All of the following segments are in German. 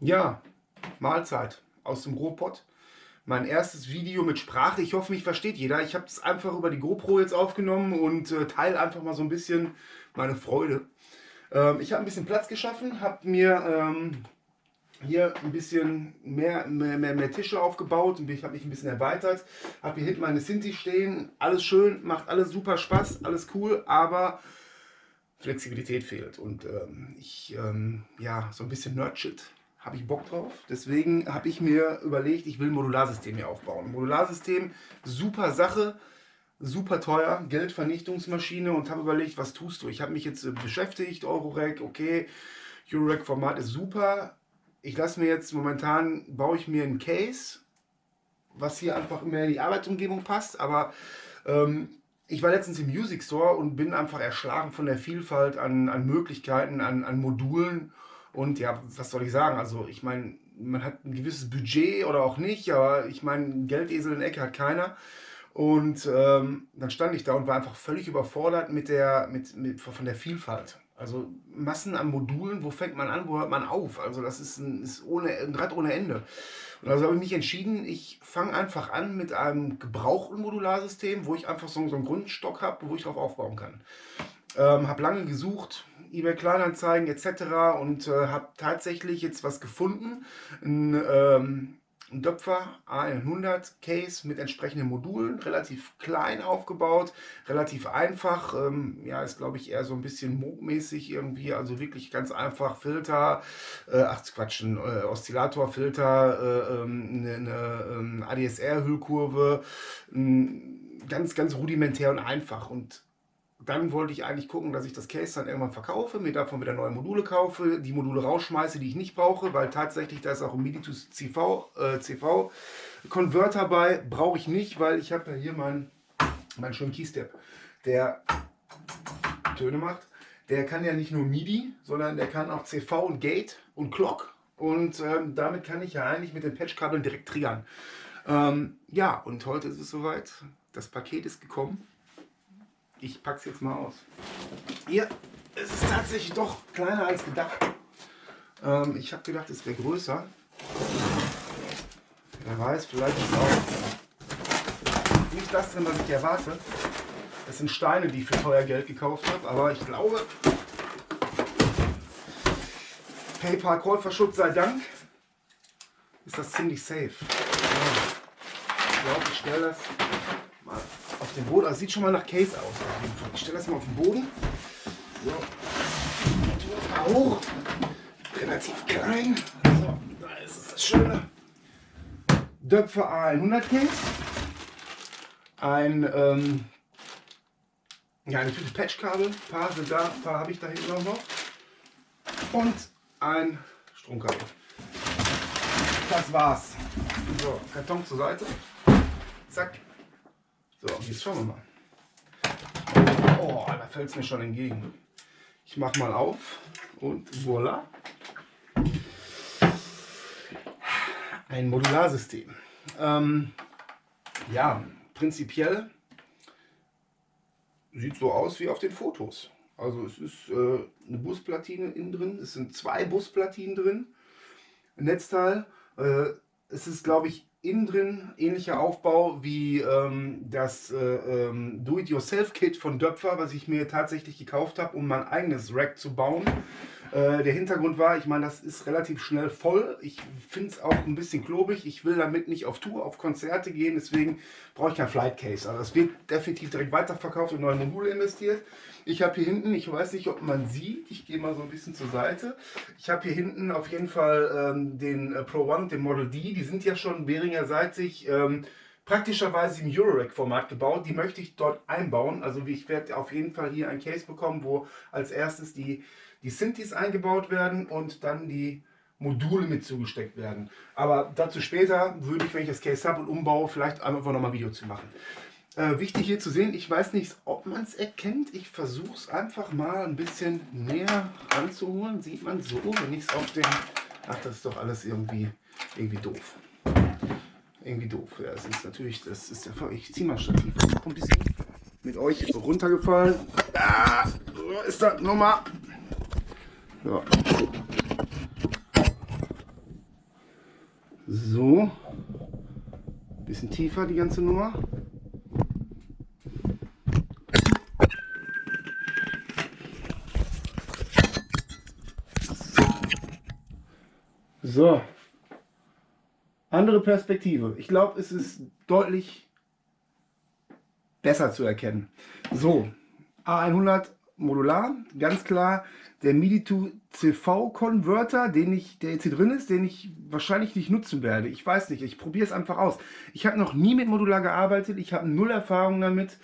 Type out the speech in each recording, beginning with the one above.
Ja, Mahlzeit aus dem Ruhrpott. Mein erstes Video mit Sprache. Ich hoffe, mich versteht jeder. Ich habe es einfach über die GoPro jetzt aufgenommen und äh, teile einfach mal so ein bisschen meine Freude. Ähm, ich habe ein bisschen Platz geschaffen, habe mir ähm, hier ein bisschen mehr, mehr, mehr, mehr Tische aufgebaut und ich habe mich ein bisschen erweitert. Habe hier hinten meine Sinti stehen. Alles schön, macht alles super Spaß, alles cool, aber Flexibilität fehlt. Und ähm, ich, ähm, ja, so ein bisschen Nerdshit habe ich Bock drauf. Deswegen habe ich mir überlegt, ich will ein Modularsystem hier aufbauen. Modularsystem, super Sache, super teuer, Geldvernichtungsmaschine und habe überlegt, was tust du? Ich habe mich jetzt äh, beschäftigt, Eurorack, okay, Eurorack-Format ist super. Ich lasse mir jetzt momentan, baue ich mir ein Case, was hier einfach mehr in die Arbeitsumgebung passt, aber ähm, ich war letztens im Music Store und bin einfach erschlagen von der Vielfalt an, an Möglichkeiten, an, an Modulen und ja, was soll ich sagen? Also ich meine, man hat ein gewisses Budget oder auch nicht, aber ich meine, Geldesel in der Ecke hat keiner. Und ähm, dann stand ich da und war einfach völlig überfordert mit der, mit, mit, von der Vielfalt. Also Massen an Modulen, wo fängt man an, wo hört man auf? Also das ist ein, ist ohne, ein Rad ohne Ende. Und also habe ich mich entschieden, ich fange einfach an mit einem gebrauchten Modularsystem, wo ich einfach so, so einen Grundstock habe, wo ich drauf aufbauen kann. Ähm, habe lange gesucht, eBay Kleinanzeigen etc. und äh, habe tatsächlich jetzt was gefunden. Ein, ähm, ein Döpfer A100 Case mit entsprechenden Modulen, relativ klein aufgebaut, relativ einfach, ähm, ja, ist glaube ich eher so ein bisschen Moog-mäßig irgendwie, also wirklich ganz einfach Filter, äh, ach Quatsch, ein äh, Oszillatorfilter, äh, ähm, eine, eine ähm, ADSR-Hüllkurve, ganz, ganz rudimentär und einfach und dann wollte ich eigentlich gucken, dass ich das Case dann irgendwann verkaufe, mir davon wieder neue Module kaufe, die Module rausschmeiße, die ich nicht brauche, weil tatsächlich da ist auch ein MIDI to CV, äh, CV Converter bei, brauche ich nicht, weil ich habe ja hier meinen mein schönen Keystep, der Töne macht. Der kann ja nicht nur MIDI, sondern der kann auch CV und Gate und Clock und ähm, damit kann ich ja eigentlich mit den Patchkabeln direkt triggern. Ähm, ja, und heute ist es soweit. Das Paket ist gekommen. Ich packe es jetzt mal aus. Hier, es ist tatsächlich doch kleiner als gedacht. Ähm, ich habe gedacht, es wäre größer. Wer weiß, vielleicht ist es auch nicht das drin, was ich erwarte. Das sind Steine, die ich für teuer Geld gekauft habe, aber ich glaube, PayPal-Käuferschutz sei Dank, ist das ziemlich safe. Ja. Ich glaube, ich stelle das auf den Boden. Also sieht schon mal nach Case aus. Ich stelle das mal auf den Boden. So. Hoch. Relativ klein. So, da ist es das Schöne. Döpfer A100 Case. Ein, ähm, ja, Tüte Patchkabel. Ein paar sind da, ein paar habe ich da hinten auch noch. Und ein Stromkabel. Das war's. So, Karton zur Seite. Zack. So, jetzt schauen wir mal. Oh, da fällt es mir schon entgegen. Ich mache mal auf und voilà. Ein Modularsystem. Ähm, ja, prinzipiell sieht so aus wie auf den Fotos. Also es ist äh, eine Busplatine innen drin, es sind zwei Busplatinen drin, ein Netzteil. Äh, es ist, glaube ich, innen drin ähnlicher Aufbau wie ähm, das äh, ähm, Do-It-Yourself-Kit von Döpfer, was ich mir tatsächlich gekauft habe, um mein eigenes Rack zu bauen. Äh, der Hintergrund war, ich meine, das ist relativ schnell voll. Ich finde es auch ein bisschen klobig. Ich will damit nicht auf Tour, auf Konzerte gehen, deswegen brauche ich kein Flight Case. Also es wird definitiv direkt weiterverkauft und neue Module investiert. Ich habe hier hinten, ich weiß nicht, ob man sieht, ich gehe mal so ein bisschen zur Seite. Ich habe hier hinten auf jeden Fall ähm, den äh, Pro One und den Model D. Die sind ja schon Behringer seitig ähm, praktischerweise im Eurorack-Format gebaut. Die möchte ich dort einbauen. Also ich werde auf jeden Fall hier ein Case bekommen, wo als erstes die, die Synthes eingebaut werden und dann die Module mit zugesteckt werden. Aber dazu später würde ich, wenn ich das Case habe und umbaue, vielleicht einfach nochmal ein Video zu machen. Äh, wichtig hier zu sehen, ich weiß nicht, ob man es erkennt. Ich versuche es einfach mal ein bisschen näher anzuholen. Sieht man so, wenn ich es auf den... Ach, das ist doch alles irgendwie, irgendwie doof. Irgendwie doof. Ja, das ist natürlich, das ist der. Ich ziehe mal Stativ. Ein bisschen mit euch runtergefallen. Ah, ist das Nummer. So. So. Bisschen tiefer die ganze Nummer. So. Andere Perspektive. Ich glaube, es ist deutlich besser zu erkennen. So, A100 modular, ganz klar der MIDI to CV Converter, den ich, der jetzt hier drin ist, den ich wahrscheinlich nicht nutzen werde. Ich weiß nicht, ich probiere es einfach aus. Ich habe noch nie mit Modular gearbeitet, ich habe null Erfahrung damit.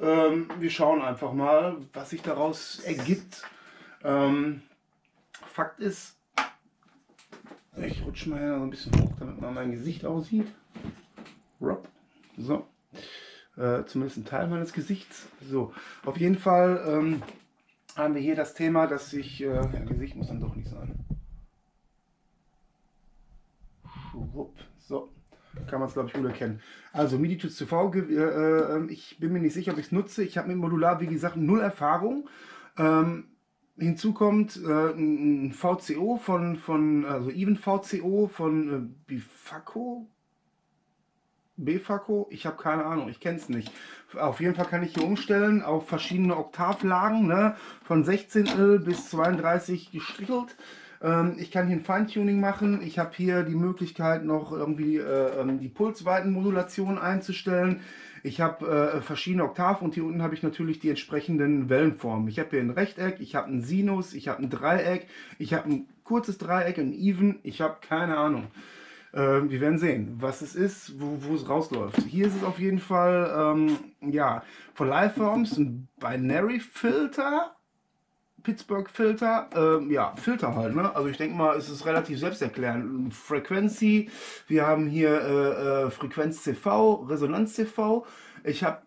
Ähm, wir schauen einfach mal, was sich daraus ergibt. Ähm, Fakt ist, ich rutsche mal so ein bisschen hoch, damit man mein Gesicht aussieht. So. Äh, zumindest ein Teil meines Gesichts. So, auf jeden Fall ähm, haben wir hier das Thema, dass ich, äh, ja, Gesicht muss dann doch nicht sein. So, kann man es glaube ich gut erkennen. Also MIDI to CV, äh, äh, ich bin mir nicht sicher, ob ich es nutze. Ich habe mit Modular, wie gesagt, null Erfahrung. Ähm, hinzu kommt äh, ein VCO von, von also Even VCO von äh, Bifaco, Befaco, ich habe keine Ahnung, ich kenne es nicht. Auf jeden Fall kann ich hier umstellen auf verschiedene Oktavlagen, ne? von 16 bis 32 gestrichelt. Ähm, ich kann hier ein Feintuning machen. Ich habe hier die Möglichkeit noch irgendwie äh, ähm, die Pulsweitenmodulation einzustellen. Ich habe äh, verschiedene Oktaven und hier unten habe ich natürlich die entsprechenden Wellenformen. Ich habe hier ein Rechteck, ich habe ein Sinus, ich habe ein Dreieck, ich habe ein kurzes Dreieck, ein Even, ich habe keine Ahnung. Äh, wir werden sehen, was es ist, wo, es rausläuft. Hier ist es auf jeden Fall, ähm, ja, von Liveforms ein Binary Filter, Pittsburgh Filter, ähm, ja, Filter halt, ne? Also ich denke mal, es ist relativ selbsterklärend. Frequency, wir haben hier äh, äh, Frequenz CV, Resonanz CV. Ich habe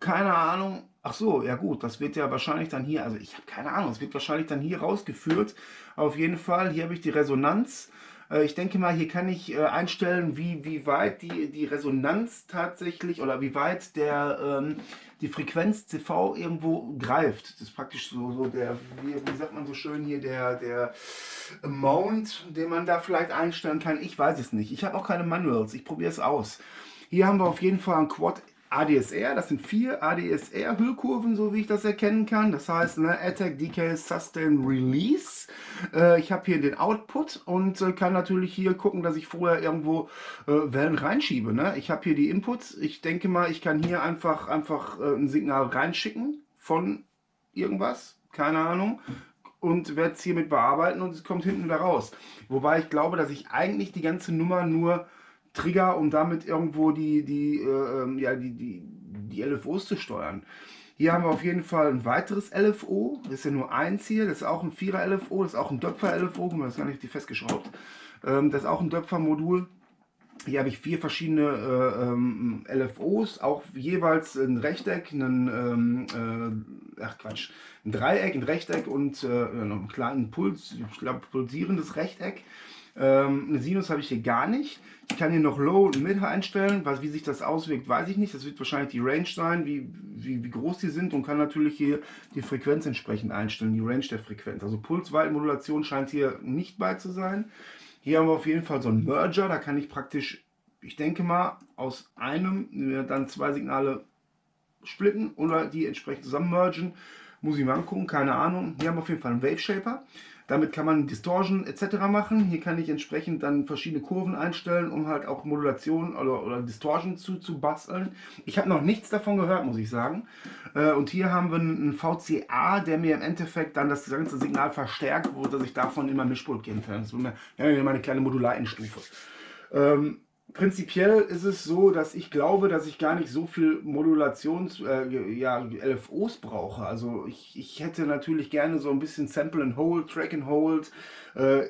keine Ahnung, Ach so, ja gut, das wird ja wahrscheinlich dann hier, also ich habe keine Ahnung, es wird wahrscheinlich dann hier rausgeführt. Auf jeden Fall, hier habe ich die Resonanz. Äh, ich denke mal, hier kann ich äh, einstellen, wie, wie weit die, die Resonanz tatsächlich oder wie weit der, ähm, die Frequenz CV irgendwo greift. Das ist praktisch so, so der, wie, sagt man so schön hier, der, der Amount, den man da vielleicht einstellen kann. Ich weiß es nicht. Ich habe auch keine Manuals. Ich probiere es aus. Hier haben wir auf jeden Fall ein Quad ADSR, das sind vier ADSR-Hüllkurven, so wie ich das erkennen kann. Das heißt, ne, Attack, Decay, Sustain, Release. Äh, ich habe hier den Output und äh, kann natürlich hier gucken, dass ich vorher irgendwo äh, Wellen reinschiebe. Ne? Ich habe hier die Inputs. Ich denke mal, ich kann hier einfach, einfach äh, ein Signal reinschicken von irgendwas. Keine Ahnung und werde es hiermit bearbeiten und es kommt hinten wieder raus. Wobei ich glaube, dass ich eigentlich die ganze Nummer nur Trigger, um damit irgendwo die, die, äh, ähm, ja, die, die, die LFOs zu steuern. Hier haben wir auf jeden Fall ein weiteres LFO. Das ist ja nur eins hier. Das ist auch ein 4er LFO. Das ist auch ein Döpfer LFO. Guck mal, das ist gar nicht festgeschraubt. Ähm, das ist auch ein Döpfer Modul. Hier habe ich vier verschiedene äh, ähm, LFOs, auch jeweils ein Rechteck, einen, ähm, äh, ach Quatsch, ein Dreieck, ein Rechteck und äh, einen kleinen Puls, ich glaube pulsierendes Rechteck. Ähm, eine Sinus habe ich hier gar nicht. Ich kann hier noch Low und Mid einstellen. Was, wie sich das auswirkt, weiß ich nicht. Das wird wahrscheinlich die Range sein, wie, wie, wie groß die sind und kann natürlich hier die Frequenz entsprechend einstellen, die Range der Frequenz. Also Pulsweitenmodulation scheint hier nicht bei zu sein. Hier haben wir auf jeden Fall so einen Merger. Da kann ich praktisch, ich denke mal, aus einem dann zwei Signale splitten oder die entsprechend zusammen mergen. Muss ich mal angucken, keine Ahnung. Hier haben wir auf jeden Fall einen Wave Shaper. Damit kann man Distortion etc. machen. Hier kann ich entsprechend dann verschiedene Kurven einstellen, um halt auch Modulation oder, oder Distortion zu, zu basteln. Ich habe noch nichts davon gehört, muss ich sagen. Äh, und hier haben wir einen VCA, der mir im Endeffekt dann das ganze Signal verstärkt, wo dass ich davon immer Mischpult gehen kann. Das ist meine kleine Modularendstufe. Ähm, prinzipiell ist es so, dass ich glaube, dass ich gar nicht so viel Modulations, äh, ja, LFOs brauche. Also ich, ich hätte natürlich gerne so ein bisschen Sample and Hold, Track and Hold. Äh,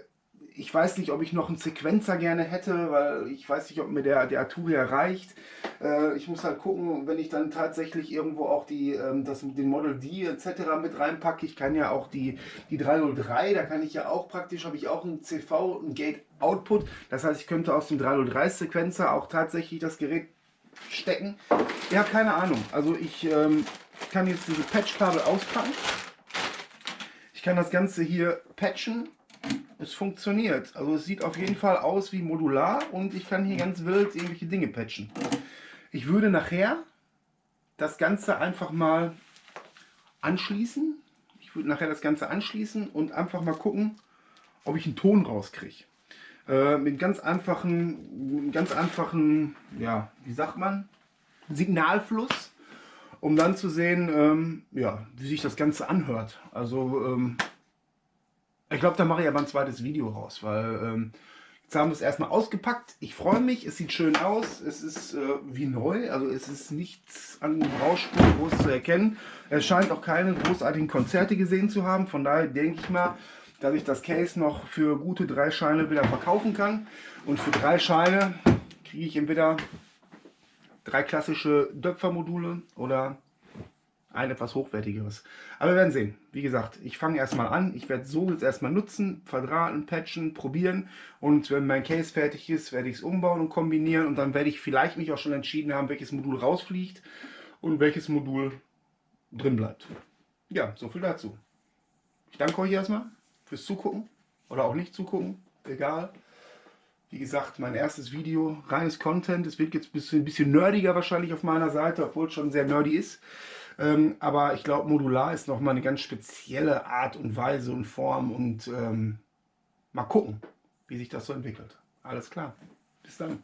ich weiß nicht, ob ich noch einen Sequenzer gerne hätte, weil ich weiß nicht, ob mir der, der Atu reicht. Äh, ich muss halt gucken, wenn ich dann tatsächlich irgendwo auch die, ähm, das dem Model D etc. mit reinpacke. Ich kann ja auch die, die 303, da kann ich ja auch praktisch, habe ich auch ein CV, ein Gate Output. Das heißt, ich könnte aus dem 303 Sequenzer auch tatsächlich das Gerät stecken. Ja, keine Ahnung. Also ich ähm, kann jetzt diese Patchkabel auspacken. Ich kann das Ganze hier patchen es funktioniert. Also es sieht auf jeden Fall aus wie modular und ich kann hier ganz wild irgendwelche Dinge patchen. Ich würde nachher das Ganze einfach mal anschließen. Ich würde nachher das Ganze anschließen und einfach mal gucken, ob ich einen Ton rauskriege. Äh, mit ganz einfachen, ganz einfachen, ja, wie sagt man, Signalfluss, um dann zu sehen, ähm, ja, wie sich das Ganze anhört. Also ähm, ich glaube, da mache ich aber ein zweites Video raus, weil ähm, jetzt haben wir es erstmal ausgepackt. Ich freue mich, es sieht schön aus, es ist äh, wie neu, also es ist nichts an Rauschspur groß zu erkennen. Es scheint auch keine großartigen Konzerte gesehen zu haben, von daher denke ich mal, dass ich das Case noch für gute drei Scheine wieder verkaufen kann. Und für drei Scheine kriege ich entweder drei klassische Döpfermodule oder ein etwas hochwertigeres. Aber wir werden sehen. Wie gesagt, ich fange erstmal an. Ich werde so jetzt erstmal nutzen, verdrahten, patchen, probieren. Und wenn mein Case fertig ist, werde ich es umbauen und kombinieren. Und dann werde ich vielleicht mich auch schon entschieden haben, welches Modul rausfliegt und welches Modul drin bleibt. Ja, so viel dazu. Ich danke euch erstmal fürs Zugucken oder auch nicht zugucken. Egal. Wie gesagt, mein erstes Video, reines Content. Es wird jetzt ein bisschen, bisschen nerdiger wahrscheinlich auf meiner Seite, obwohl es schon sehr nerdy ist. Ähm, aber ich glaube, modular ist nochmal eine ganz spezielle Art und Weise und Form und ähm, mal gucken, wie sich das so entwickelt. Alles klar. Bis dann.